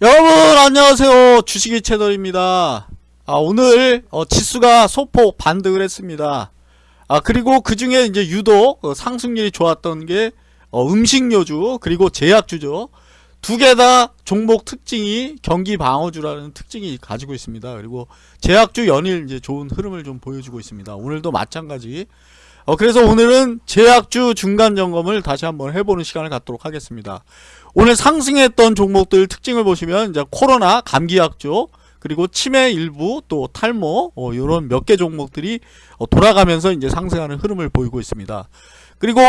여러분 안녕하세요. 주식이 채널입니다. 아 오늘 어, 지수가 소폭 반등을 했습니다. 아 그리고 그 중에 이제 유독 어, 상승률이 좋았던 게 어, 음식료주 그리고 제약주죠. 두 개 다 종목 특징이 경기 방어주라는 특징이 가지고 있습니다. 그리고 제약주 연일 이제 좋은 흐름을 좀 보여주고 있습니다. 오늘도 마찬가지. 어, 그래서 오늘은 제약주 중간 점검을 다시 한번 해보는 시간을 갖도록 하겠습니다. 오늘 상승했던 종목들 특징을 보시면 이제 코로나 감기약조 그리고 치매 일부 또 탈모 어, 이런 몇 개 종목들이 어, 돌아가면서 이제 상승하는 흐름을 보이고 있습니다. 그리고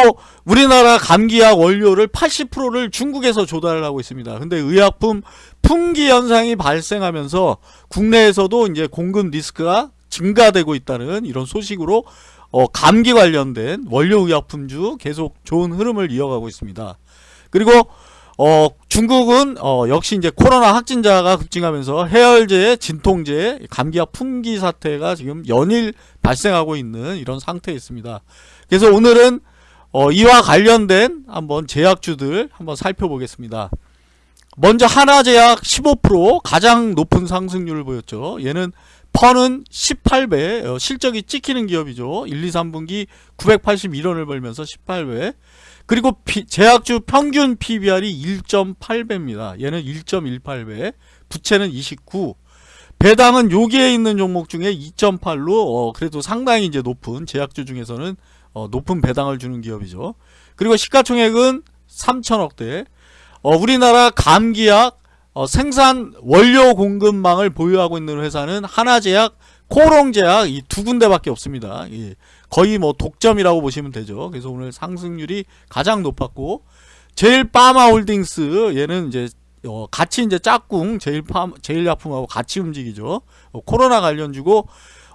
우리나라 감기약 원료를 80%를 중국에서 조달을 하고 있습니다. 근데 의약품 품귀 현상이 발생하면서 국내에서도 이제 공급 리스크가 증가되고 있다는 이런 소식으로 어, 감기 관련된 원료 의약품주 계속 좋은 흐름을 이어가고 있습니다. 그리고 어, 중국은 어, 역시 이제 코로나 확진자가 급증하면서 해열제, 진통제, 감기약 품귀 사태가 지금 연일 발생하고 있는 이런 상태에 있습니다. 그래서 오늘은 어, 이와 관련된 한번 제약주들 한번 살펴보겠습니다. 먼저 하나제약 15% 가장 높은 상승률을 보였죠. 얘는 퍼는 18배 어, 실적이 찍히는 기업이죠 1, 2, 3분기 981원을 벌면서 18배 그리고 피, 제약주 평균 PBR이 1.8배입니다. 얘는 1.18배 부채는 29 배당은 여기에 있는 종목 중에 2.8로 어, 그래도 상당히 이제 높은 제약주 중에서는 어, 높은 배당을 주는 기업이죠. 그리고 시가총액은 3천억대. 어, 우리나라 감기약 어, 생산 원료 공급망을 보유하고 있는 회사는 하나제약, 코롱제약 이 두 군데밖에 없습니다. 예, 거의 뭐 독점이라고 보시면 되죠. 그래서 오늘 상승률이 가장 높았고 제일 파마홀딩스 얘는 이제 어, 같이 이제 짝꿍 제일 파 제일 약품하고 같이 움직이죠. 어, 코로나 관련주고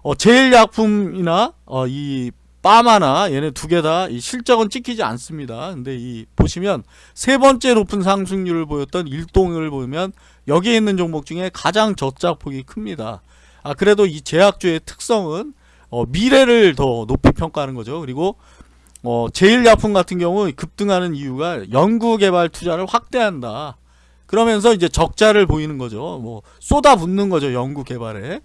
어, 제일 약품이나 어, 이 빠마나 얘네 두 개 다 실적은 찍히지 않습니다. 근데 이 보시면 세 번째 높은 상승률을 보였던 일동을 보면 여기에 있는 종목 중에 가장 저작폭이 큽니다. 아 그래도 이 제약주의 특성은 어, 미래를 더 높이 평가하는 거죠. 그리고 어, 제일약품 같은 경우 급등하는 이유가 연구개발 투자를 확대한다. 그러면서 이제 적자를 보이는 거죠. 뭐 쏟아붓는 거죠. 연구개발에.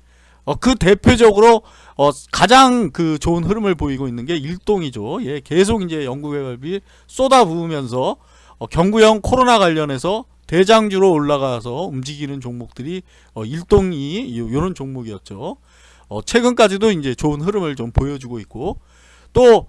어, 그 대표적으로 어, 가장 그 좋은 흐름을 보이고 있는 게 일동이죠. 예, 계속 이제 연구개발비 쏟아부으면서 어, 경구형 코로나 관련해서 대장주로 올라가서 움직이는 종목들이 어, 일동이 이런 종목이었죠. 어, 최근까지도 이제 좋은 흐름을 좀 보여주고 있고 또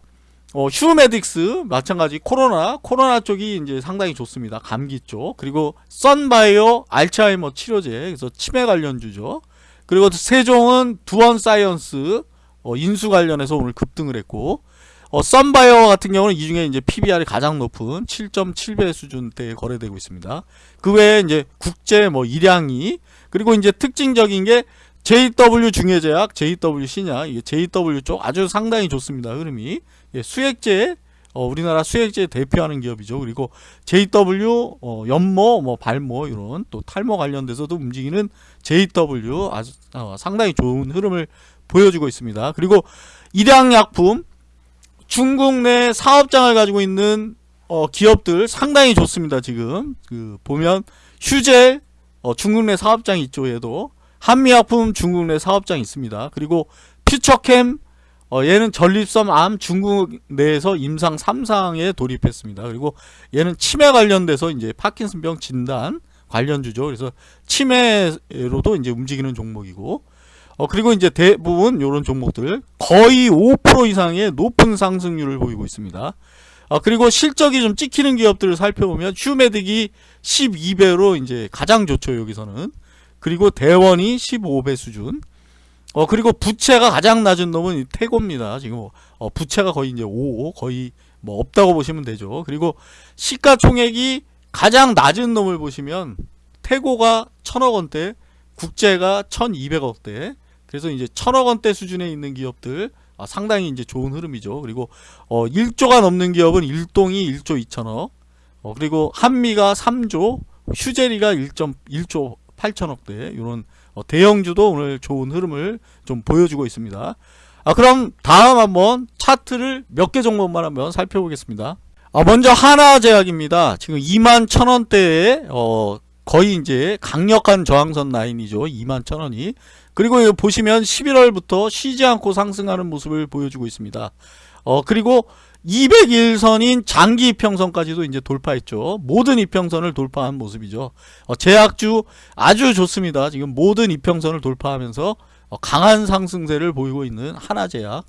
어, 휴메딕스 마찬가지 코로나 코로나 쪽이 이제 상당히 좋습니다. 감기 쪽 그리고 썬바이오 알츠하이머 치료제 그래서 치매 관련주죠. 그리고 세종은 두원 사이언스 어, 인수 관련해서 오늘 급등을 했고 어, 썬바이오 같은 경우는 이 중에 이제 PBR이 가장 높은 7.7배 수준대에 거래되고 있습니다. 그 외에 이제 국제 뭐 일양이 그리고 이제 특징적인 게 JW 중해제약, JW 신약, JW 쪽 아주 상당히 좋습니다. 흐름이 예, 수액제 어, 우리나라 수액제 대표하는 기업이죠. 그리고 JW 어, 연모, 뭐 발모 이런 또 탈모 관련돼서도 움직이는 JW 아주 어, 상당히 좋은 흐름을 보여주고 있습니다. 그리고 일양약품 중국 내 사업장을 가지고 있는 어, 기업들 상당히 좋습니다. 지금 그 보면 휴젤 어, 중국 내 사업장이 있죠. 얘도 한미약품 중국 내 사업장이 있습니다. 그리고 퓨처캠 어, 얘는 전립선 암 중국 내에서 임상 3상에 돌입했습니다. 그리고 얘는 치매 관련돼서 이제 파킨슨병 진단 관련주죠. 그래서 치매로도 이제 움직이는 종목이고 어, 그리고 이제 대부분 이런 종목들 거의 5% 이상의 높은 상승률을 보이고 있습니다. 어, 그리고 실적이 좀 찍히는 기업들을 살펴보면 휴메딕이 12배로 이제 가장 좋죠 여기서는 그리고 대원이 15배 수준 어 그리고 부채가 가장 낮은 놈은 태고입니다. 지금 어, 부채가 거의 이제 5 거의 뭐 없다고 보시면 되죠. 그리고 시가총액이 가장 낮은 놈을 보시면 태고가 천억 원대, 국제가 1200억대. 그래서 이제 천억 원대 수준에 있는 기업들 아, 상당히 이제 좋은 흐름이죠. 그리고 어 1조가 넘는 기업은 일동이 1조 2천억. 어 그리고 한미가 3조, 휴제리가 1.1조 8천억대 이런 어, 대형주도 오늘 좋은 흐름을 좀 보여주고 있습니다. 아, 그럼 다음 한번 차트를 몇개 종목만 한번 살펴보겠습니다. 아, 먼저 하나제약입니다. 지금 2만 천원대에 어, 거의 이제 강력한 저항선 라인이죠. 21,000원이. 그리고 보시면 11월부터 쉬지 않고 상승하는 모습을 보여주고 있습니다. 어, 그리고 201선인 장기 이평선까지도 이제 돌파했죠. 모든 이평선을 돌파한 모습이죠. 어, 제약주 아주 좋습니다. 지금 모든 이평선을 돌파하면서 어, 강한 상승세를 보이고 있는 하나제약.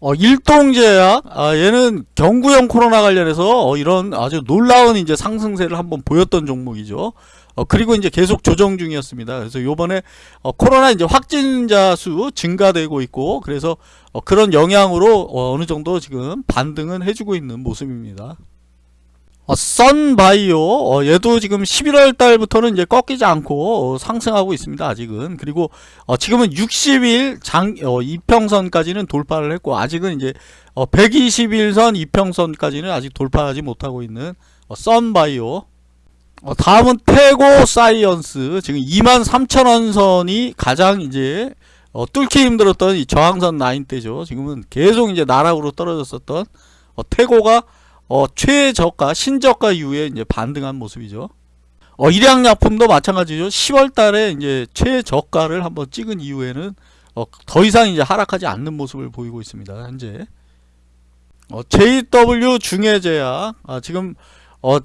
어, 일동제약, 아, 얘는 경구형 코로나 관련해서 어, 이런 아주 놀라운 이제 상승세를 한번 보였던 종목이죠. 어, 그리고 이제 계속 조정 중이었습니다. 그래서 요번에 어, 코로나 이제 확진자 수 증가되고 있고, 그래서 어, 그런 영향으로 어, 어느 정도 지금 반등은 해주고 있는 모습입니다. 어, 썬바이오 어, 얘도 지금 11월 달부터는 이제 꺾이지 않고 어, 상승하고 있습니다 아직은. 그리고 어, 지금은 60일 장 어, 이평선까지는 돌파를 했고 아직은 이제 어, 120일선 이평선까지는 아직 돌파하지 못하고 있는 어, 썬바이오 어, 다음은 테고사이언스. 지금 23,000원 선이 가장 이제 어, 뚫기 힘들었던 이 저항선 라인대죠. 지금은 계속 이제 나락으로 떨어졌었던 어, 테고가 어, 최저가, 신저가 이후에 이제 반등한 모습이죠. 어, 일양약품도 마찬가지죠. 10월 달에 이제 최저가를 한번 찍은 이후에는 어, 더 이상 이제 하락하지 않는 모습을 보이고 있습니다. 현재. 어, JW 중해제약, 아, 지금, 어,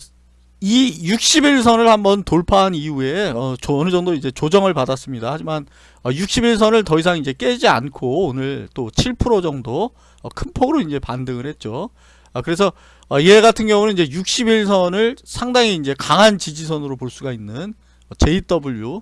이 60일선을 한번 돌파한 이후에 어, 저 어느 정도 이제 조정을 받았습니다. 하지만 어, 60일선을 더 이상 이제 깨지 않고 오늘 또 7% 정도 어, 큰 폭으로 이제 반등을 했죠. 아, 그래서 어, 얘 같은 경우는 이제 60일선을 상당히 이제 강한 지지선으로 볼 수가 있는 JW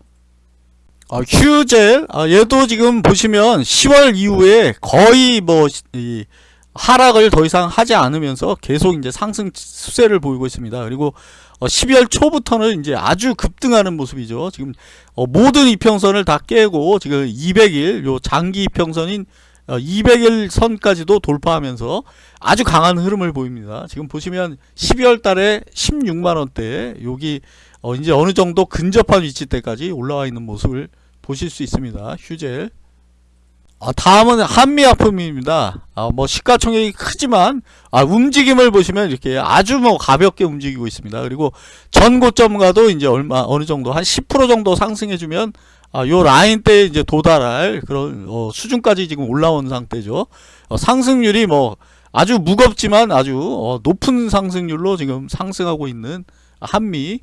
어, 휴젤 어, 얘도 지금 보시면 10월 이후에 거의 뭐 이, 하락을 더 이상 하지 않으면서 계속 이제 상승 수세를 보이고 있습니다. 그리고 어, 12월 초부터는 이제 아주 급등하는 모습이죠. 지금 어, 모든 이평선을 다 깨고 지금 200일 요 장기 이평선인 200일 어, 선까지도 돌파하면서 아주 강한 흐름을 보입니다. 지금 보시면 12월 달에 16만원대 여기 어 이제 어느 정도 근접한 위치대까지 올라와 있는 모습을 보실 수 있습니다. 휴젤 아, 다음은 한미약품입니다. 아, 뭐 시가총액이 크지만 아, 움직임을 보시면 이렇게 아주 뭐 가볍게 움직이고 있습니다. 그리고 전 고점과도 이제 얼마 어느 정도 한 10% 정도 상승해주면 아, 요 라인 때 이제 도달할 그런 어, 수준까지 지금 올라온 상태죠. 어, 상승률이 뭐 아주 무겁지만 아주 어, 높은 상승률로 지금 상승하고 있는 한미.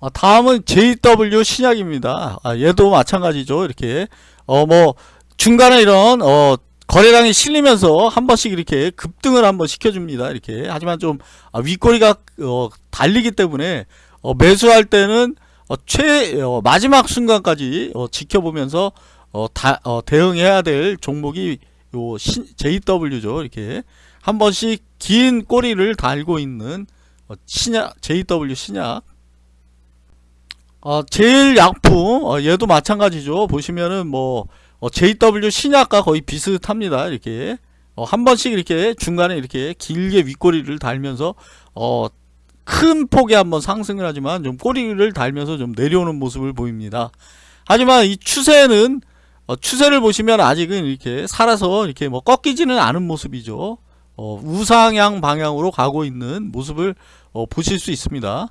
아, 다음은 JW 신약입니다. 아, 얘도 마찬가지죠. 이렇게 어뭐 중간에 이런 어 거래량이 실리면서 한 번씩 이렇게 급등을 한번 시켜줍니다. 이렇게 하지만 좀 아, 윗꼬리가 어, 달리기 때문에 어, 매수할 때는 어, 최 어, 마지막 순간까지 어, 지켜보면서 어, 다, 어, 대응해야 될 종목이 요 신, JW죠. 이렇게 한 번씩 긴 꼬리를 달고 있는 어, 신약 JW 신약. 어, 제일 약품 어, 얘도 마찬가지죠. 보시면은 뭐 어, JW 신약과 거의 비슷합니다. 이렇게 어, 한 번씩 이렇게 중간에 이렇게 길게 윗꼬리를 달면서 어, 큰 폭에 한번 상승을 하지만 좀 꼬리를 달면서 좀 내려오는 모습을 보입니다. 하지만 이 추세는 어, 추세를 보시면 아직은 이렇게 살아서 이렇게 뭐 꺾이지는 않은 모습이죠. 어, 우상향 방향으로 가고 있는 모습을 어, 보실 수 있습니다.